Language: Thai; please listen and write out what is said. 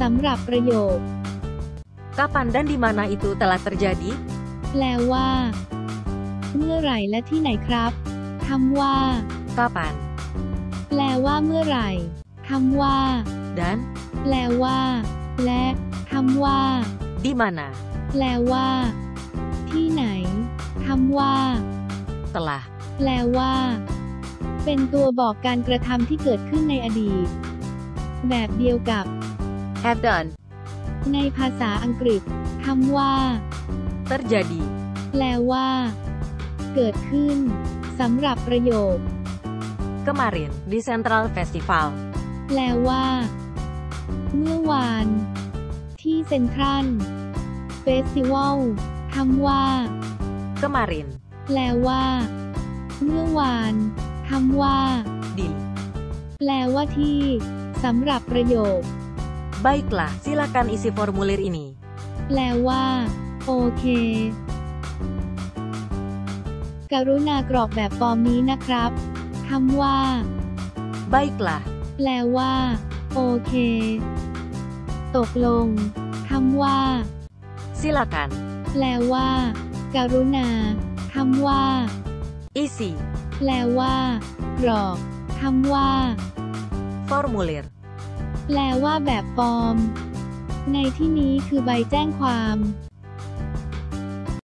สำหรับประโยค Kapan dan di mana itu telah terjadi? แปลว่า เมื่อไหร่และที่ไหนครับคำว่า Kapan แปลว่าเมื่อไหร่คำว่า dan แปลว่า และคำว่า di mana แปลว่า ที่ไหนคำว่า telah แปลว่า เป็นตัวบอกการกระทำที่เกิดขึ้นในอดีต แบบเดียวกับ have done ในภาษาอังกฤษคำว่า terjadi แปลว่า เกิดขึ้นสำหรับประโยค kemarin di Central Festival แปลว่า เมื่อวาน ที่เซ็นทรัลเฟสติวัลคำว่า kemarin แปลว่า เมื่อวานคำว่า di แปลว่าที่สำหรับประโยค Baiklah, silakan isi formulir ini. แปลว่า โอเค กรุณากรอกแบบฟอร์มนี้นะครับคำว่า Baiklah, แปลว่า โอเค ตกลงคำว่า silakan แปลว่า กรุณาคำว่า isi แปลว่า กรอกคำว่า formulir. แปลว่าแบบฟอร์ม ในที่นี้คือใบแจ้งความ